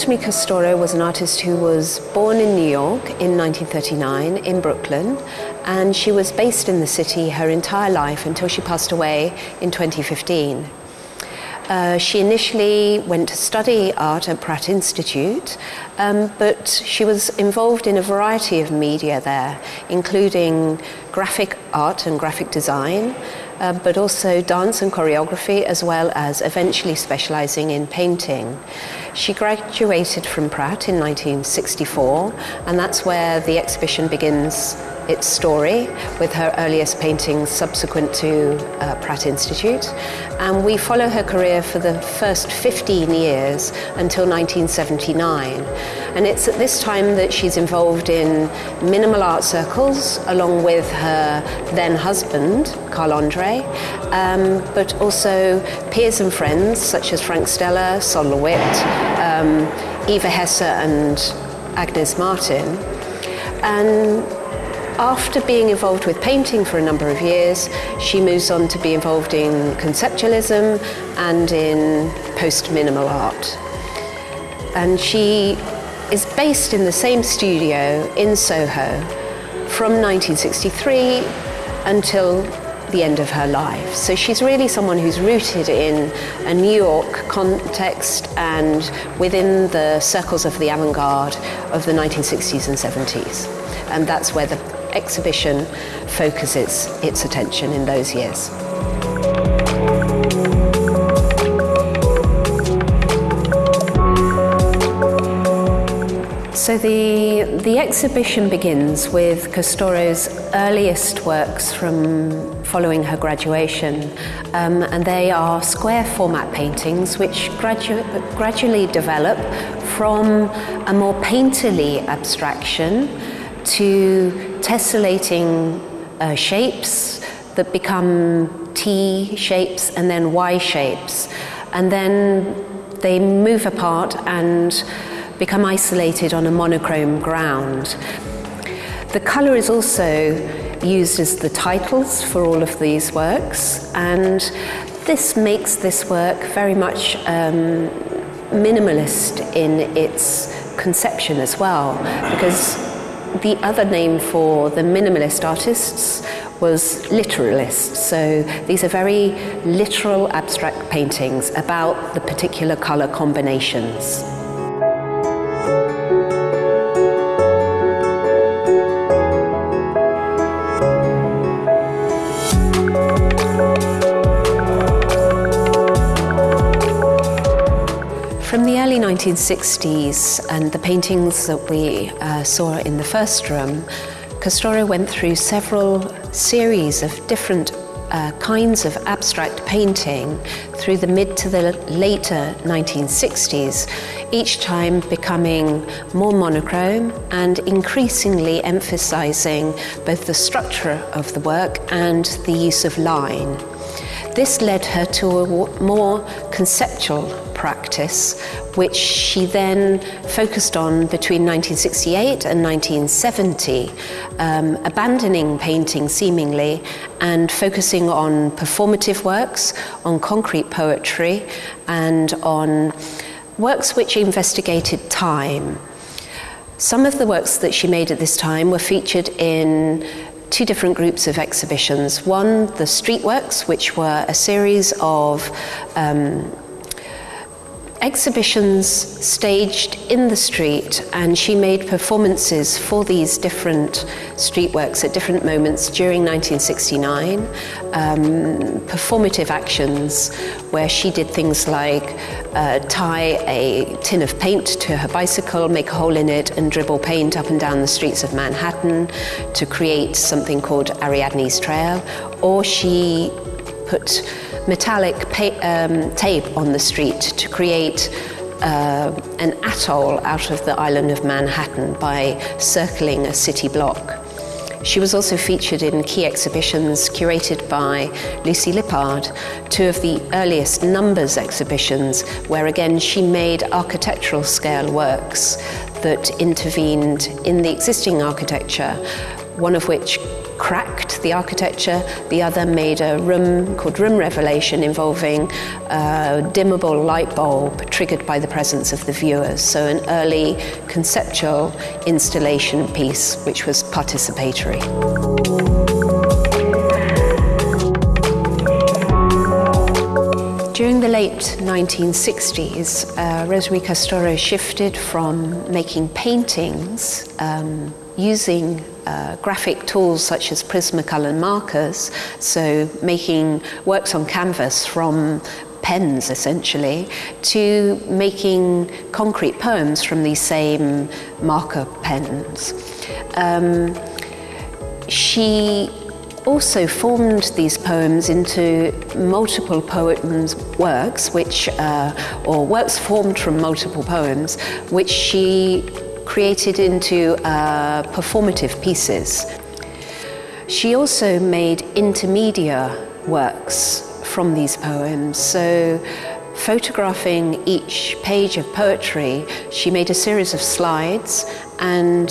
Rosemary Castoro was an artist who was born in New York in 1939 in Brooklyn and she was based in the city her entire life until she passed away in 2015. Uh, she initially went to study art at Pratt Institute, um, but she was involved in a variety of media there, including graphic art and graphic design, uh, but also dance and choreography, as well as eventually specializing in painting. She graduated from Pratt in 1964, and that's where the exhibition begins its story with her earliest paintings subsequent to uh, Pratt Institute. And we follow her career for the first 15 years until 1979. And it's at this time that she's involved in minimal art circles along with her then husband, Carl Andre, um, but also peers and friends such as Frank Stella, Sol LeWitt, um, Eva Hesse and Agnes Martin. And after being involved with painting for a number of years, she moves on to be involved in conceptualism and in post-minimal art. And she is based in the same studio in Soho from 1963 until the end of her life. So she's really someone who's rooted in a New York context and within the circles of the avant-garde of the 1960s and 70s. And that's where the exhibition focuses its attention in those years. So the, the exhibition begins with Castoro's earliest works from following her graduation um, and they are square format paintings which gradu gradually develop from a more painterly abstraction to tessellating uh, shapes that become T shapes and then Y shapes. And then they move apart and become isolated on a monochrome ground. The colour is also used as the titles for all of these works and this makes this work very much um, minimalist in its conception as well because the other name for the minimalist artists was literalists. So these are very literal abstract paintings about the particular colour combinations. From the early 1960s and the paintings that we uh, saw in the first room, Castoro went through several series of different uh, kinds of abstract painting through the mid to the later 1960s, each time becoming more monochrome and increasingly emphasizing both the structure of the work and the use of line. This led her to a more conceptual practice, which she then focused on between 1968 and 1970, um, abandoning painting seemingly and focusing on performative works, on concrete poetry, and on works which investigated time. Some of the works that she made at this time were featured in two different groups of exhibitions. One, the Streetworks, which were a series of um, exhibitions staged in the street and she made performances for these different street works at different moments during 1969 um, performative actions where she did things like uh, tie a tin of paint to her bicycle make a hole in it and dribble paint up and down the streets of Manhattan to create something called Ariadne's Trail or she put metallic um, tape on the street to create uh, an atoll out of the island of Manhattan by circling a city block. She was also featured in key exhibitions curated by Lucy Lippard, two of the earliest numbers exhibitions, where again she made architectural scale works that intervened in the existing architecture, one of which cracked the architecture. The other made a room called Room Revelation involving a dimmable light bulb triggered by the presence of the viewers. So an early conceptual installation piece which was participatory. During the late 1960s, uh, Rosemary Castoro shifted from making paintings um, using uh, graphic tools such as Prismacolor markers, so making works on canvas from pens essentially, to making concrete poems from these same marker pens. Um, she also formed these poems into multiple poems works, which, uh, or works formed from multiple poems, which she created into uh, performative pieces. She also made intermedia works from these poems. So photographing each page of poetry, she made a series of slides and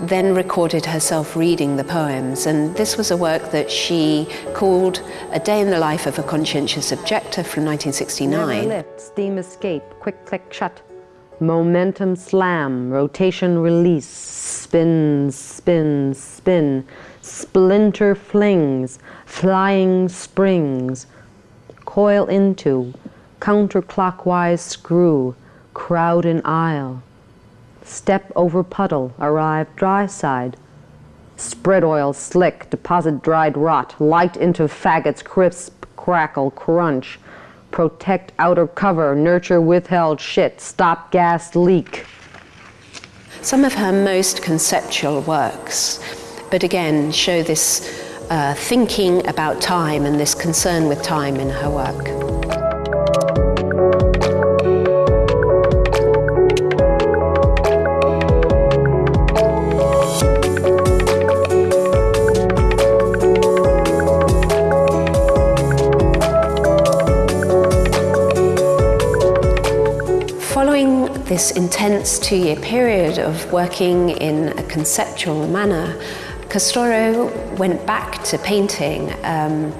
then recorded herself reading the poems. And this was a work that she called A Day in the Life of a Conscientious Objector from 1969. Never lift, steam escape, quick click shut. Momentum slam, rotation release, spin, spin, spin, splinter flings, flying springs, coil into, counterclockwise screw, crowd in aisle, Step over puddle, arrive dry side. Spread oil, slick, deposit dried rot, light into faggots, crisp, crackle, crunch. Protect outer cover, nurture withheld shit, stop gas leak. Some of her most conceptual works, but again, show this uh, thinking about time and this concern with time in her work. This intense two-year period of working in a conceptual manner, Castoro went back to painting, um,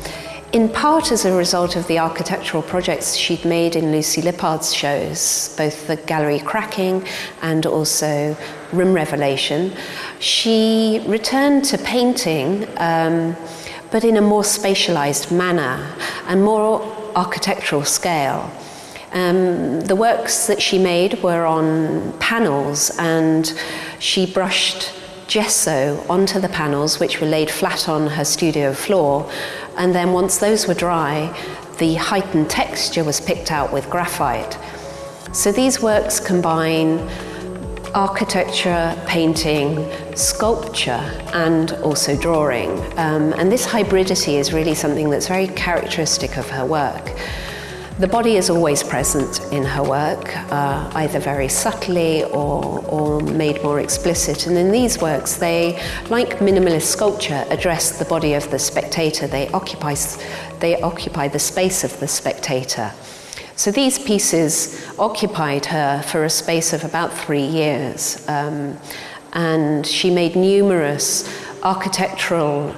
in part as a result of the architectural projects she'd made in Lucy Lippard's shows, both the Gallery Cracking and also Room Revelation. She returned to painting, um, but in a more spatialized manner and more architectural scale. Um, the works that she made were on panels and she brushed gesso onto the panels which were laid flat on her studio floor and then once those were dry the heightened texture was picked out with graphite. So these works combine architecture, painting, sculpture and also drawing um, and this hybridity is really something that's very characteristic of her work. The body is always present in her work, uh, either very subtly or, or made more explicit. And in these works, they, like minimalist sculpture, address the body of the spectator. They occupy, they occupy the space of the spectator. So these pieces occupied her for a space of about three years. Um, and she made numerous architectural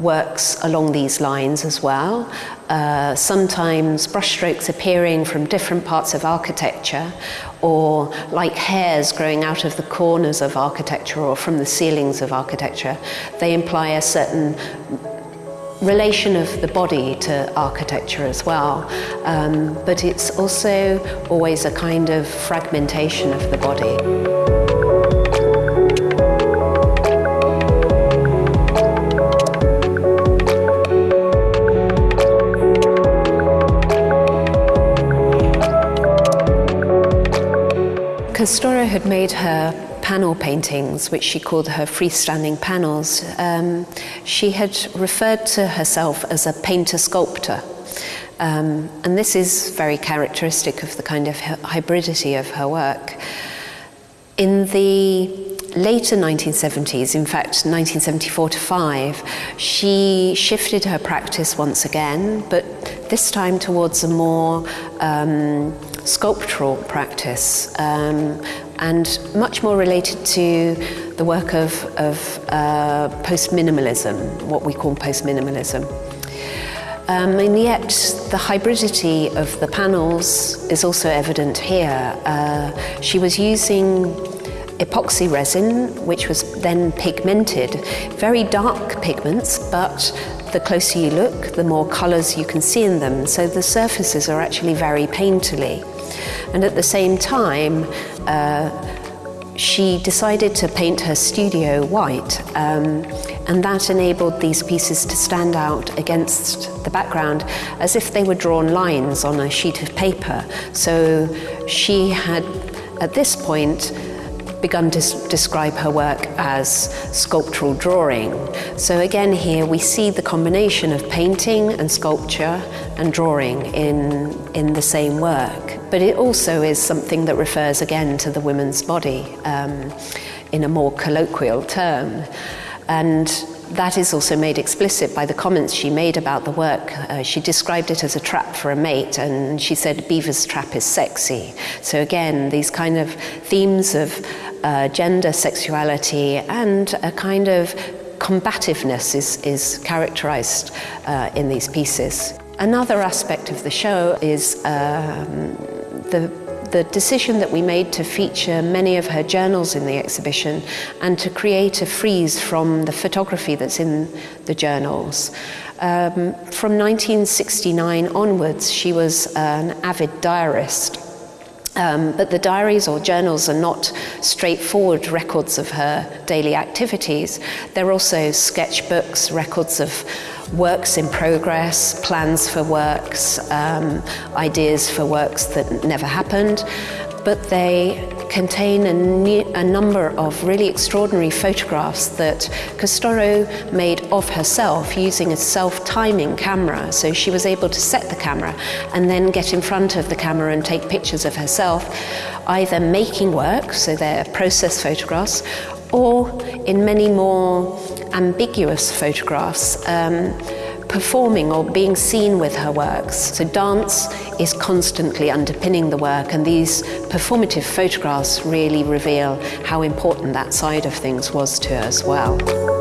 works along these lines as well. Uh, sometimes brushstrokes appearing from different parts of architecture or like hairs growing out of the corners of architecture or from the ceilings of architecture. They imply a certain relation of the body to architecture as well. Um, but it's also always a kind of fragmentation of the body. Castoro had made her panel paintings, which she called her freestanding panels. Um, she had referred to herself as a painter-sculptor. Um, and this is very characteristic of the kind of hybridity of her work. In the later 1970s, in fact 1974 to 5, she shifted her practice once again, but this time towards a more um, sculptural practice. Um, and much more related to the work of, of uh, post-minimalism, what we call post-minimalism. Um, and yet the hybridity of the panels is also evident here. Uh, she was using epoxy resin, which was then pigmented, very dark pigments, but the closer you look, the more colours you can see in them. So the surfaces are actually very painterly. And at the same time, uh, she decided to paint her studio white um, and that enabled these pieces to stand out against the background as if they were drawn lines on a sheet of paper. So she had, at this point, begun to describe her work as sculptural drawing. So again here we see the combination of painting and sculpture and drawing in, in the same work. But it also is something that refers again to the woman's body um, in a more colloquial term. And that is also made explicit by the comments she made about the work. Uh, she described it as a trap for a mate, and she said Beaver's trap is sexy. So again, these kind of themes of uh, gender, sexuality, and a kind of combativeness is, is characterized uh, in these pieces. Another aspect of the show is um, the the decision that we made to feature many of her journals in the exhibition and to create a frieze from the photography that's in the journals. Um, from 1969 onwards, she was an avid diarist. Um, but the diaries or journals are not straightforward records of her daily activities. They're also sketchbooks, records of works in progress, plans for works, um, ideas for works that never happened. But they contain a, a, number of really extraordinary photographs that Castoro made of herself using a self-timing camera. So she was able to set the camera and then get in front of the camera and take pictures of herself, either making work, so they're process photographs, or in many more ambiguous photographs, um, performing or being seen with her works. So dance is constantly underpinning the work and these performative photographs really reveal how important that side of things was to her as well.